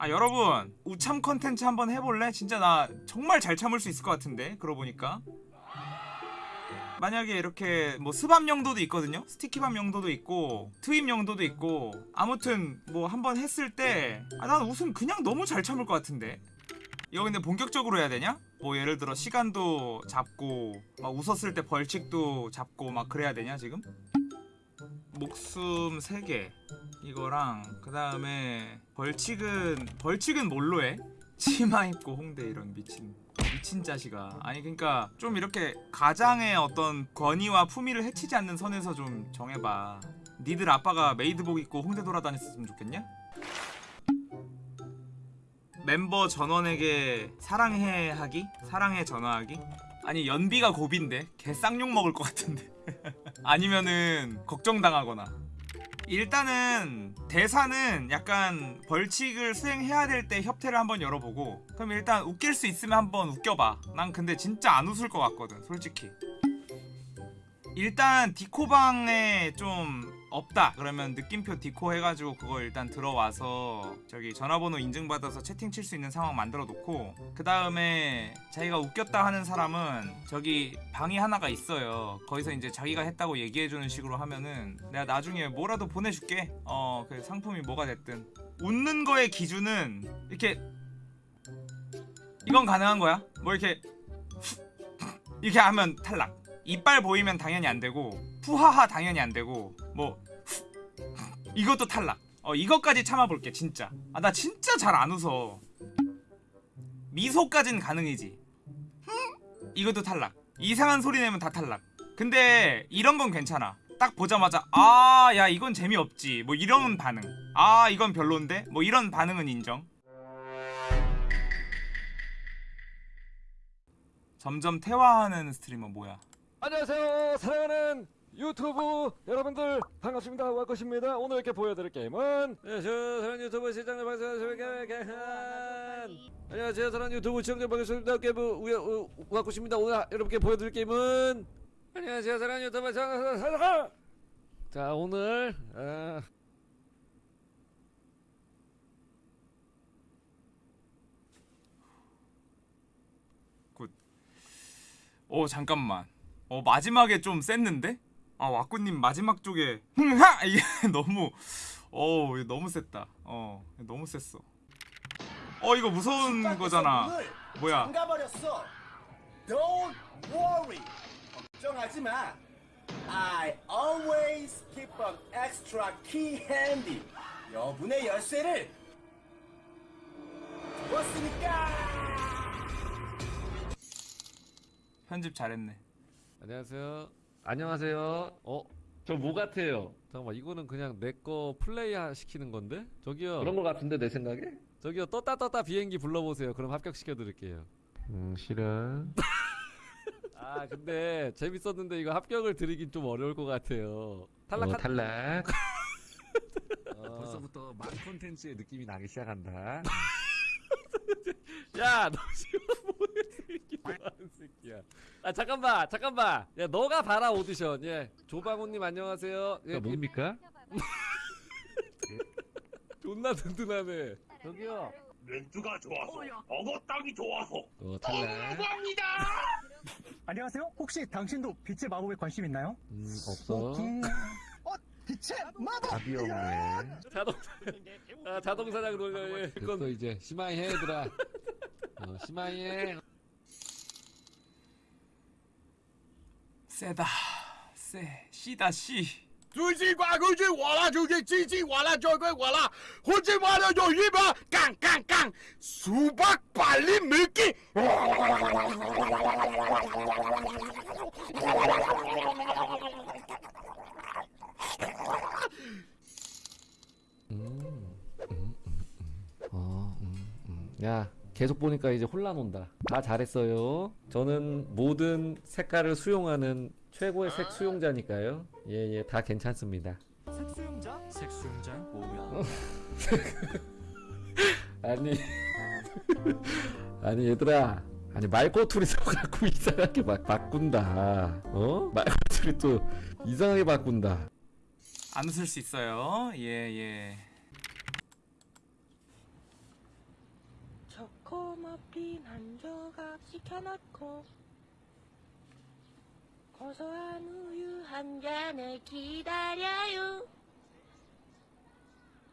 아 여러분 우참 컨텐츠 한번 해볼래? 진짜 나 정말 잘 참을 수 있을 것 같은데 그러고 보니까 만약에 이렇게 뭐 스밤 용도도 있거든요 스티키밤 용도도 있고 트임 용도도 있고 아무튼 뭐 한번 했을 때아난 웃음 그냥 너무 잘 참을 것 같은데 이거 근데 본격적으로 해야 되냐? 뭐 예를 들어 시간도 잡고 막 웃었을 때 벌칙도 잡고 막 그래야 되냐 지금? 목숨 3개 이거랑 그 다음에 벌칙은 벌칙은 뭘로 해? 치마 입고 홍대 이런 미친 미친 자식아 아니 그러니까 좀 이렇게 가장의 어떤 권위와 품위를 해치지 않는 선에서 좀 정해봐 니들 아빠가 메이드복 입고 홍대 돌아다녔으면 좋겠냐? 멤버 전원에게 사랑해 하기? 사랑해 전화하기? 아니 연비가 고비인데 개 쌍욕 먹을 것 같은데 아니면은 걱정당하거나. 일단은 대사는 약간 벌칙을 수행해야 될 때 협회를 한번 열어보고 그럼 일단 웃길 수 있으면 한번 웃겨봐. 난 근데 진짜 안 웃을 것 같거든 솔직히. 일단 디코방에 좀 없다. 그러면 느낌표 디코 해가지고 그거 일단 들어와서 저기 전화번호 인증받아서 채팅 칠 수 있는 상황 만들어 놓고 그 다음에 자기가 웃겼다 하는 사람은 저기 방이 하나가 있어요. 거기서 이제 자기가 했다고 얘기해주는 식으로 하면은 내가 나중에 뭐라도 보내줄게. 어 그 상품이 뭐가 됐든. 웃는 거의 기준은 이렇게 이건 가능한 거야? 뭐 이렇게 이렇게 하면 탈락. 이빨 보이면 당연히 안 되고 푸하하 당연히 안 되고 뭐 이것도 탈락. 어 이것까지 참아볼게 진짜. 아 나 진짜 잘 안 웃어. 미소까진 가능이지. 이것도 탈락. 이상한 소리 내면 다 탈락. 근데 이런 건 괜찮아. 딱 보자마자 아 야 이건 재미없지. 뭐 이런 반응. 아 이건 별론데? 뭐 이런 반응은 인정. 점점 퇴화하는 스트리머 뭐야? 안녕하세요. 사랑하는 유튜브 여러분들 반갑습니다. 왁굳입니다. 오늘 이렇게 보여드릴 게임은 안녕하세요 사랑하는 유튜브 시청자 방송하시는 안녕하세요. 사랑하는 유튜브 시청자 반갑습니다 게임 왁굳입니다. 오늘 여러분께 보여드릴 게임은 안녕하세요. 사랑하는 유튜브 시청자 자 오늘 어, 어 잠깐만. 어 마지막에 좀 셌는데? 아 와꾸님 마지막 쪽에 흥하 이게 너무 어 너무 셌다 어 너무 셌어 어 이거 무서운 거잖아 뭐야 잠가버렸어. Don't worry. 걱정하지 마. I always keep an extra key handy. 여분의 열쇠를 두었으니까. 편집 잘했네 안녕하세요 안녕하세요 어? 저 뭐 같아요? 잠깐만 이거는 그냥 내 거 플레이 하- 시키는 건데? 저기요 그런 거 같은데 내 생각에? 저기요 떴다 떴다 비행기 불러보세요 그럼 합격시켜 드릴게요 응 싫어 아 근데 재밌었는데 이거 합격을 드리긴 좀 어려울 것 같아요 탈락 어, 탈락 어. 벌써부터 막 콘텐츠의 느낌이 나기 시작한다. 야, 너 지금 뭐해 새끼 뭐하는 새끼야? 아 잠깐만, 잠깐만. 야, 너가 봐라 오디션. 예, 조방훈님 안녕하세요. 예, 그 뭡니까? 존나 든든하네. 저기요. 렌트가 좋아서 어거 땅이 좋아서 어 탈락 안녕하세요. 혹시 당신도 빛의 마법에 관심 있나요? 음 없어 음, 어, 빛의 마법! 답이 없네 자동차. 아 자동사장 돌려. 예. 됐어 이제 심하이 해 얘들아 司马懿，塞达塞，西达西，最近快过去我了，最近最近我了，再快我了，最近我了，有一把杠杠杠，数百百里没见。 계속 보니까 이제 혼란 온다. 다 잘했어요. 저는 모든 색깔을 수용하는 최고의 색 수용자니까요. 예, 예, 다 괜찮습니다. 색 수용자? 색 수용자 뭐야? 아니, 아니 얘들아, 아니 말꼬투리 써갖고 이상하게 막 바꾼다. 어? 말꼬투리 또 이상하게 바꾼다. 안 웃을 수 있어요 예예 초코머핀 한 조각 시켜놓고 고소한 우유 한 잔을 기다려요.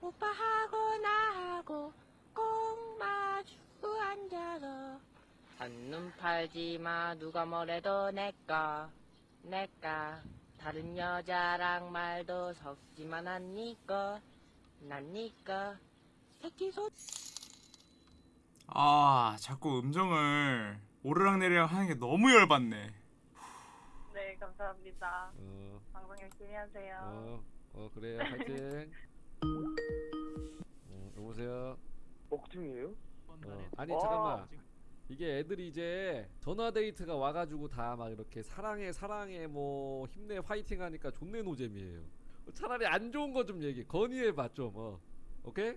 오빠하고 나하고 꼭 마주 앉아서 한눈 팔지마. 누가 뭐래도 내꺼 내까 다른 여자랑 말도 섞지만 난 니꺼 난 니꺼. 새끼 소 아 자꾸 음정을 오르락내리락 하는 게 너무 열받네 네, 감사합니다. 어, 방송 열심히 하세요. 어, 어 그래요 화이팅 어, 여보세요 먹중이에요? 어, 아니 잠깐만 이게 애들이 이제 전화 데이트가 와가지고 다 막 이렇게 사랑해 사랑해 뭐 힘내 화이팅 하니까 존내 노잼이에요 차라리 안 좋은 거 좀 얘기 건의해봐 좀 어. 오케이?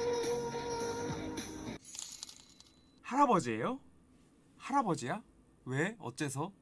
할아버지예요? 할아버지야? 왜? 어째서?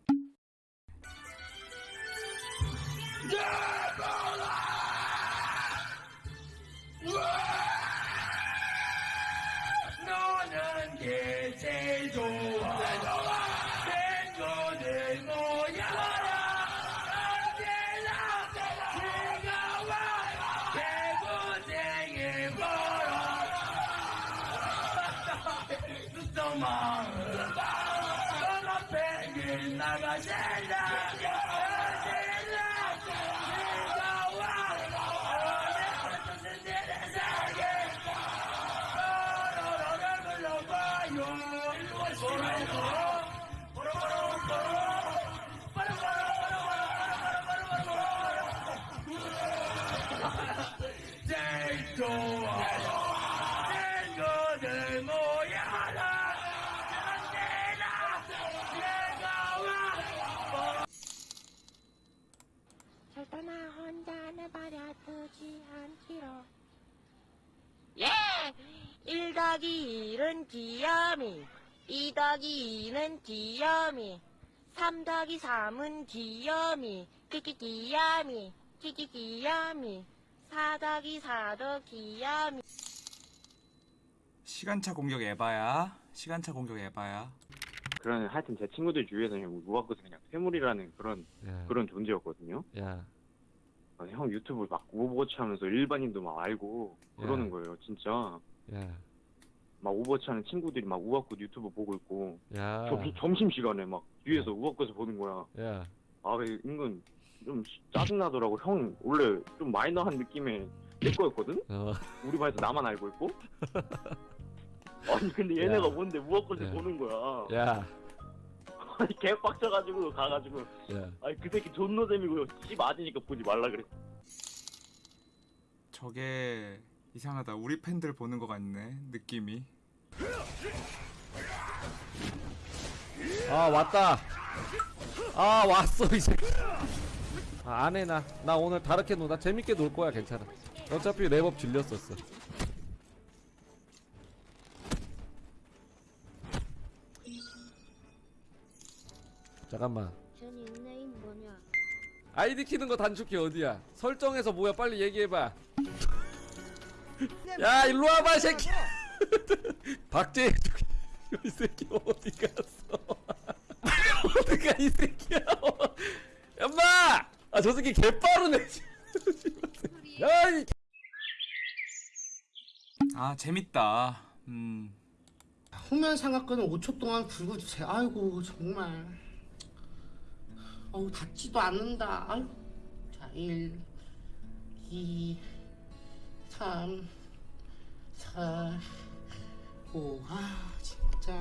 더하기 2는 귀염이. 3 더하기 3은 귀염이. 끼끼 귀염이. 끼끼 귀염이. 4 더하기 4도 귀염이. 시간차 공격 에바야 시간차 공격 에바야. 그런 하여튼 제 친구들 주위에서는 무학고스 그냥 괴물이라는 그런 야, 그런 존재였거든요. 야, 어, 형 유튜브 막 오버워치 하면서 일반인도 막 알고 그러는 야. 거예요, 진짜. 야, 막 오버워치 하는 친구들이 막 우왁굳 유튜브 보고 있고 야, 점, 점심 시간에 막 뒤에서 우왁굳 보는 거야. 야, 아, 왜 은근 좀 짜증 나더라고. 형 원래 좀 마이너한 느낌의 내 거였거든. 어, 우리 반에서 나만 알고 있고. 아니 근데 얘네가 야. 뭔데 우왁굳을 야. 보는 거야. 야, 아니 개 빡쳐가지고 가가지고 야, 아니 그 새끼 존노잼이고 씨 맞으니까 보지 말라 그래. 저게 이상하다 우리 팬들 보는 것 같네 느낌이 아 왔다. 아 왔어 이제. 아, 안해 나. 나 오늘 다르게 놀. 나 재밌게 놀 거야 괜찮아. 어차피 랩업 질렸었어. 잠깐만. 아이디 키는 거 단축키 어디야? 설정에서 뭐야? 빨리 얘기해봐. 야 일로 와봐 이 새끼. 박재 이 새끼 어디 갔어? 어디 가 이 새끼야? 엄마! 아 저 새끼 개빠르네. 야 이. 아 재밌다 음 후면 삼각근을 5초 동안 긁어주세요. 아이고 정말. 어우 닿지도 않는다. 아유. 자 1, 2, 3, 4, 5. 아 진짜.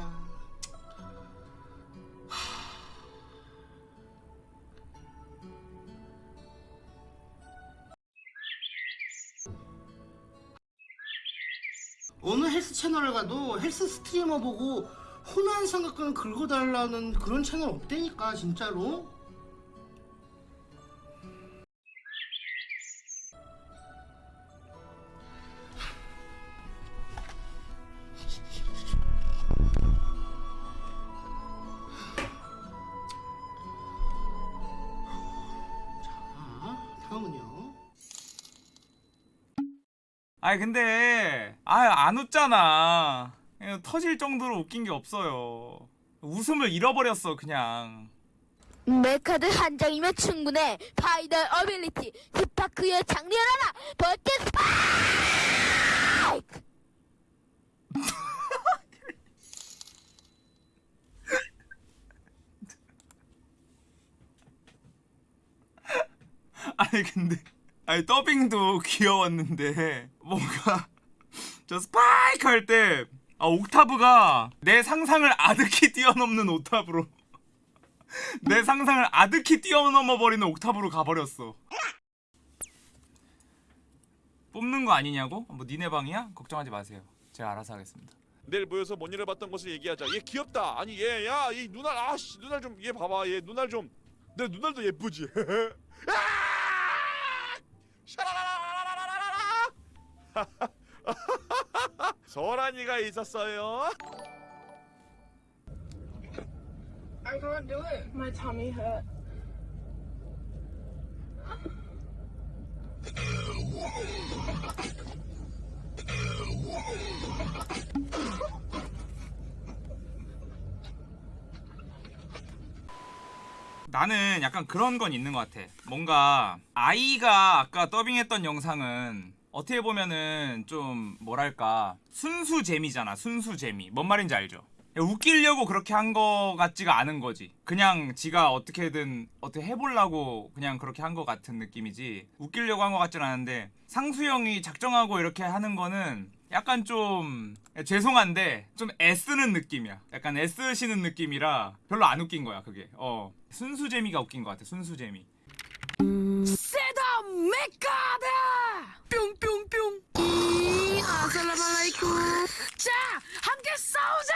어느 헬스 채널을 가도 헬스 스트리머 보고 혼한 삼각근 긁어달라는 그런 채널 없다니까 진짜로 아니 근데 아안 웃잖아. 터질 정도로 웃긴 게 없어요. 웃음을 잃어버렸어 그냥. 메카드 한 장이면 충분해. Final ability. 스파크의 장렬 하나. 버티 스파이크! 아니 근데 아니 더빙도 귀여웠는데 뭔가 저 스파이크 할 때 아, 옥타브가 내 상상을 아득히 뛰어넘는 옥타브로 내 상상을 아득히 뛰어넘어 버리는 옥타브로 가버렸어 뽑는 거 아니냐고? 뭐 니네 방이야? 걱정하지 마세요 제가 알아서 하겠습니다 내일 모여서 뭔 일을 봤던 것을 얘기하자. 얘 귀엽다. 아니 얘, 야, 이 눈알, 아씨, 눈알 좀, 얘 봐봐, 얘 눈알 좀. 내 눈알도 예쁘지. 아! 샤라라라라라라라. 서란이가 있었어요. I can't do it my tummy hurt 나는 약간 그런 건 있는 것 같아. 뭔가 아이가 아까 더빙했던 영상은 어떻게 보면은 좀 뭐랄까 순수 재미잖아. 순수 재미. 뭔 말인지 알죠? 웃기려고 그렇게 한 거 같지가 않은 거지. 그냥 지가 어떻게든 어떻게 해보려고 그냥 그렇게 한 거 같은 느낌이지. 웃기려고 한 거 같진 않은데 상수형이 작정하고 이렇게 하는 거는 약간 좀 죄송한데 좀 애쓰는 느낌이야. 약간 애쓰시는 느낌이라 별로 안 웃긴 거야 그게. 어 순수 재미가 웃긴 것 같아. 순수 재미. 세다 뿅뿅뿅 이 아살라말라이쿰 자 함께 싸우자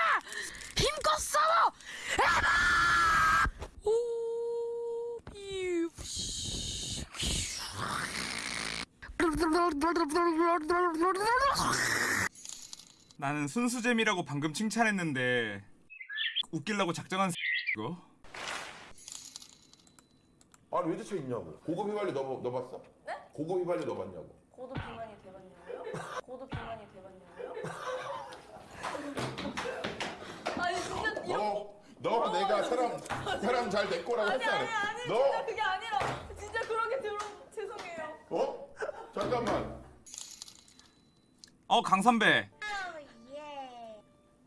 힘껏 싸워 에바 오 삐우, 씨. 나는 순수 재미라고 방금 칭찬했는데 웃기려고 작정한 이거. 아니 왜 대체 있냐고 고급 휘발유 넣어, 넣어봤어? 네? 고급 휘발유 넣어봤냐고 고도 비만이 돼봤냐고요? 고도 비만이 돼봤냐고요? 아니 진짜 너, 너 내가 사람 사람 잘 될 거라고 했지 않아? 너? 그게 아니라 진짜 그렇게 들어 어? 잠깐만. 어 강선배.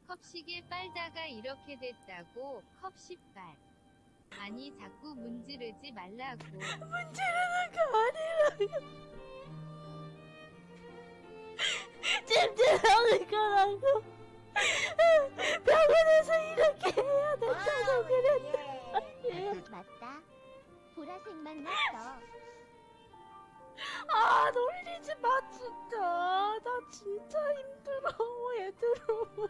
컵시계 빨다가 이렇게 됐다고 컵시빨 아니 자꾸 문지르지 말라고. 문지르는 거 아니라요 찜질하는 거라고. 병원에서 이렇게 해야 된다고 그랬다 맞다. 보라색만 났어 아 놀리지 마 진짜. 나 진짜 힘들어 얘들아.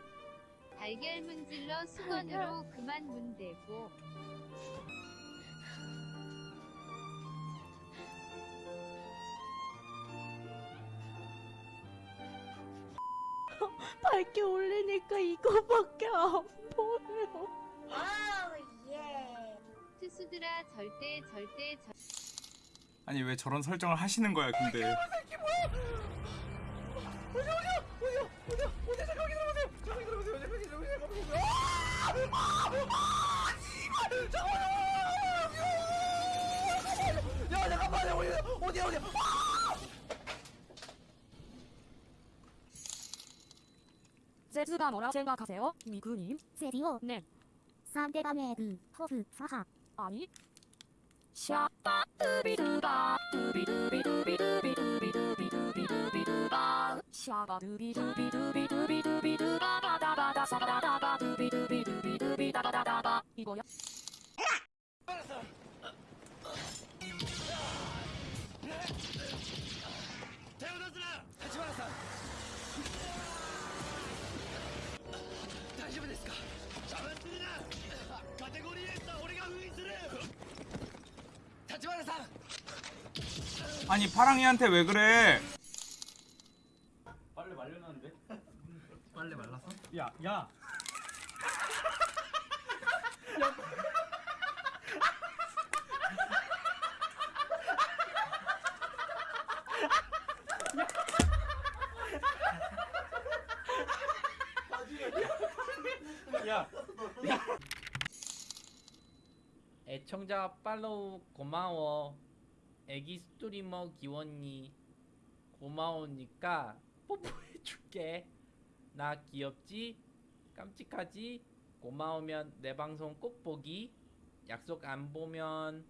달걀 문질러 수건으로 그만 문대고. 밝게 올리니까 이거밖에 안 보여. 투수들아 절대 절대 절 아니 왜 저런 설정을 하시는 거야 근데 아, 제주가 뭐라 생각하세요? 미그님? 세디오 네 상대방의 그 허브 사하 아니 샤빠 두비두바 두비두비두비두비두비두비두비두비두바 샤바 두비두비두비두비두비두바 바다바다 사바다바 두비두비두비두비다바다바 이거야? 아니 파랑이한테 왜 그래? 빨래 말려놨는데? 빨래? 야, 야. 야. 애청자 팔로우 고마워. 애기 스트리머 기원이 고마우니까 뽀뽀해줄게. 나 귀엽지? 깜찍하지? 고마우면 내 방송 꼭 보기. 약속 안 보면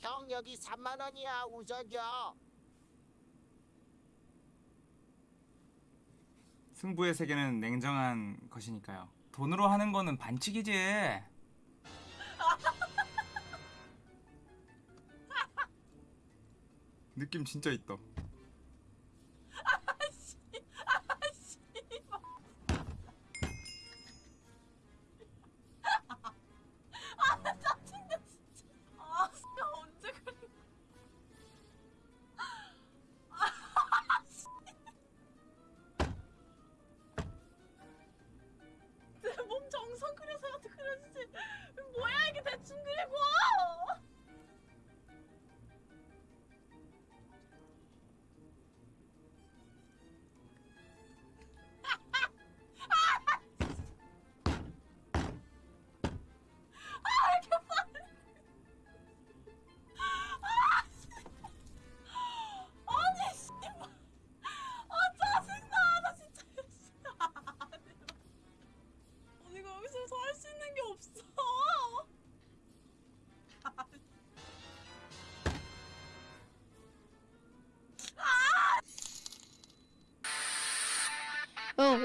형 여기 3만 원이야 우선 줘. 승부의 세계는 냉정한 것이니까요. 돈으로 하는 거는 반칙이지. 느낌 진짜 있다.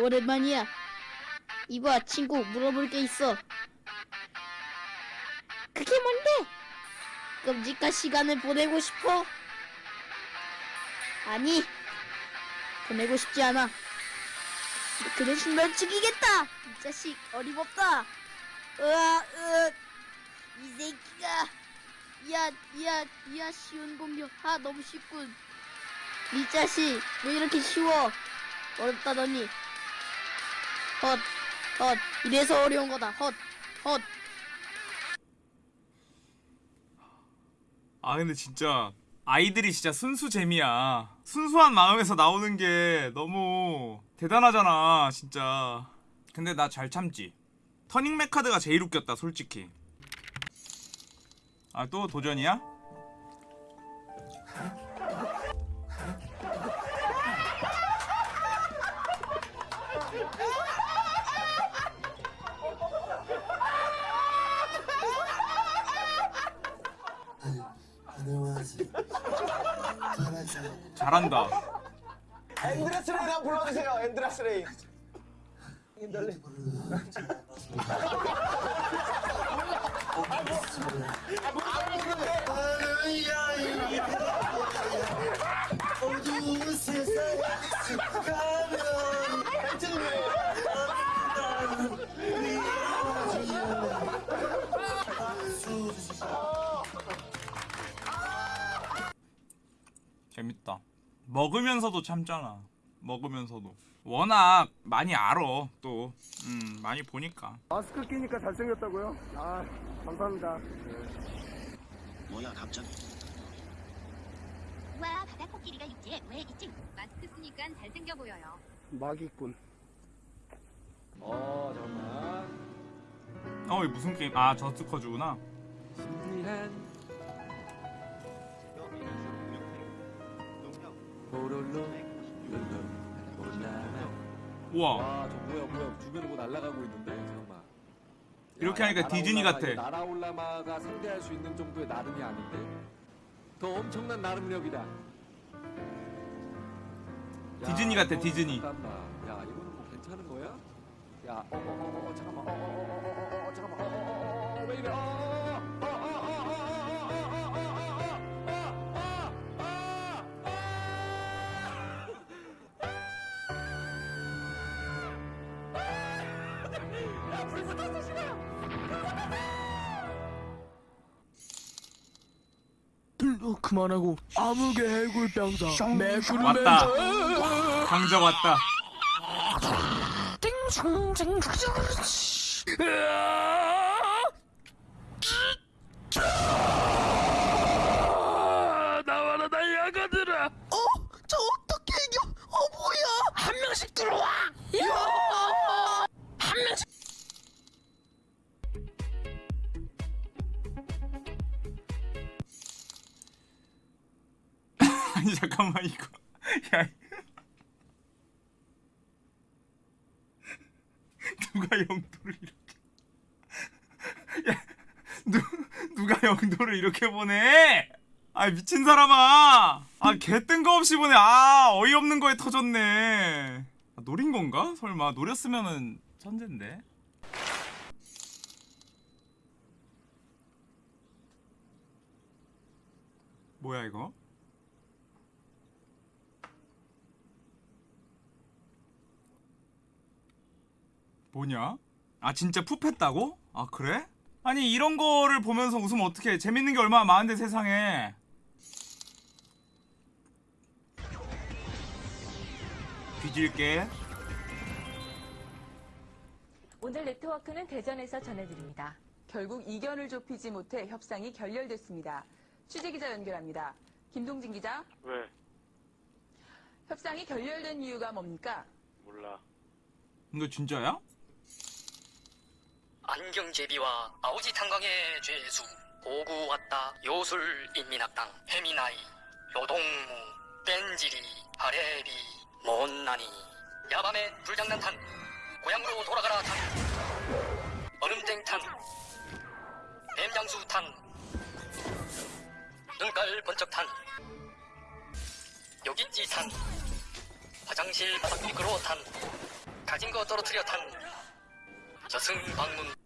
오랜만이야. 이봐, 친구, 물어볼 게 있어. 그게 뭔데? 끔찍한 시간을 보내고 싶어? 아니, 보내고 싶지 않아. 그 대신 널 죽이겠다! 이 자식, 어림없다! 으아, 으, 이 새끼가. 야, 야, 야, 쉬운 공격. 아, 너무 쉽군. 이 자식, 왜 이렇게 쉬워? 어렵다더니. 헛, 헛, 이래서 어려운 거다. 헛, 헛. 아 근데 진짜 아이들이 진짜 순수 재미야. 순수한 마음에서 나오는 게 너무 대단하잖아, 진짜. 근데 나 잘 참지. 터닝 메카드가 제일 웃겼다, 솔직히. 아 또 도전이야? 잘한다. 엔드레스레이 한번 불러주세요 엔드레스레이. 어두운 세상 먹으면서도 참잖아. 먹으면서도. 워낙 많이 알아, 또. 음, 많이 보니까. 마스크 끼니까 잘생겼다고요? 아 감사합니다. 뭐야 갑자기? 와 바다 코끼리가 육지에 왜 있지? 마스크 쓰니까 잘생겨 보여요. 마기꾼. 어 잠깐만. 어, 이 무슨 게임? 아, 저스커즈구나. 신비한 우와. 와저 뭐야 뭐야 주변에 뭐 날아가고 있는데 잠깐만 이렇게 하니까 디즈니 같아. 나라올라마가 상대할 수 있는 정도의 나름이 아닌데 더 엄청난 나름력이다 야, 디즈니 같아, 디즈니. 야 이거는 뭐 괜찮은 거야? 야 어어어어 잠깐만 어어어어어 잠깐만 어어어어 왜 이래 어 어, 그만하고. 아무개 해골병사. 매구름 왔다. 강적 왔다. 나 이렇게 보내? 아 미친 사람아! 아 개 뜬금없이 보내. 아 어이없는 거에 터졌네. 아, 노린 건가? 설마 노렸으면은 천재인데. 뭐야 이거? 뭐냐? 아 진짜 풋했다고? 아 그래? 아니 이런 거를 보면서 웃으면 어떡해 재밌는 게 얼마나 많은데 세상에 뒤질게 오늘 네트워크는 대전에서 전해드립니다. 결국 이견을 좁히지 못해 협상이 결렬됐습니다. 취재 기자 연결합니다. 김동진 기자, 왜? 협상이 결렬된 이유가 뭡니까? 몰라. 근데 진짜야? 안경제비와 아오지 탄광의 죄수 고구 왔다 요술 인민학당 해미나이 요동무 뺀지리 하레비 못나니. 야밤의 불장난탄 고향으로 돌아가라 탄. 얼음땡탄 뱀장수탄. 눈깔 번쩍탄. 여기찌탄 화장실 바닥 미끄러워 탄. 가진 거 떨어뜨려 탄. 저승 방문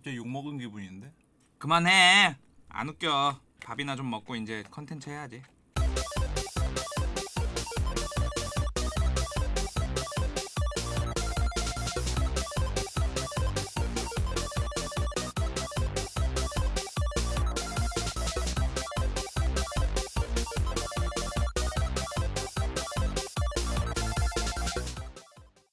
갑자기 욕먹은 기분인데? 그만해. 안 웃겨. 밥이나 좀 먹고 이제 컨텐츠 해야지